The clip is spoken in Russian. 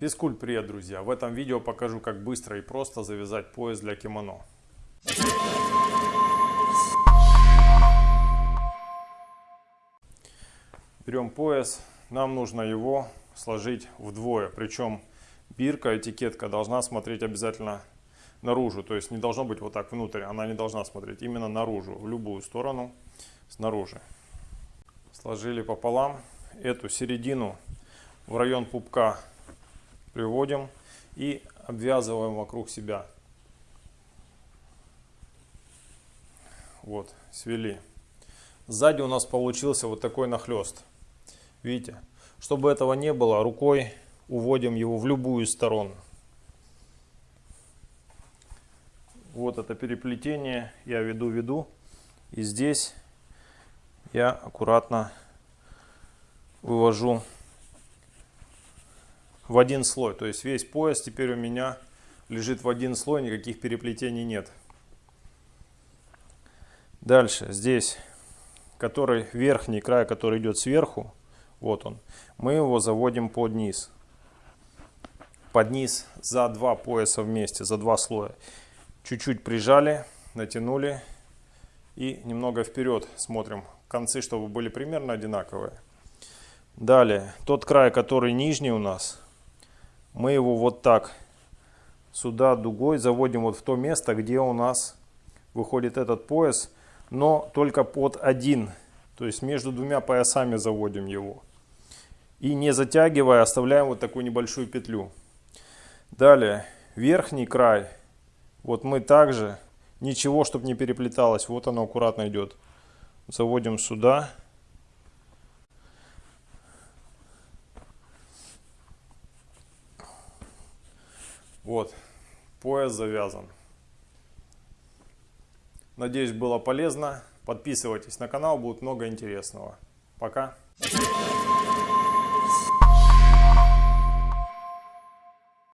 Физкульт, привет, друзья! В этом видео покажу, как быстро и просто завязать пояс для кимоно. Берем пояс, нам нужно его сложить вдвое, причем бирка, этикетка должна смотреть обязательно наружу, то есть не должно быть вот так внутрь, она не должна смотреть именно наружу, в любую сторону, снаружи. Сложили пополам, эту середину в район пупка приводим и обвязываем вокруг себя. Вот, свели. Сзади у нас получился вот такой нахлест. Видите? Чтобы этого не было, рукой уводим его в любую сторону. Вот это переплетение я веду-веду. И здесь я аккуратно вывожу в один слой. То есть весь пояс теперь у меня лежит в один слой, никаких переплетений нет. Дальше здесь, который верхний край, который идет сверху, вот он, мы его заводим под низ. Под низ за два пояса вместе, за два слоя. Чуть-чуть прижали, натянули и немного вперед смотрим. Концы, чтобы были примерно одинаковые. Далее, тот край, который нижний у нас, мы его вот так сюда дугой заводим вот в то место, где у нас выходит этот пояс, но только под один, то есть между двумя поясами заводим его. И не затягивая, оставляем вот такую небольшую петлю. Далее, верхний край, вот мы также, ничего, чтобы не переплеталось, вот оно аккуратно идет. Заводим сюда. Вот, пояс завязан. Надеюсь, было полезно. Подписывайтесь на канал, будет много интересного. Пока.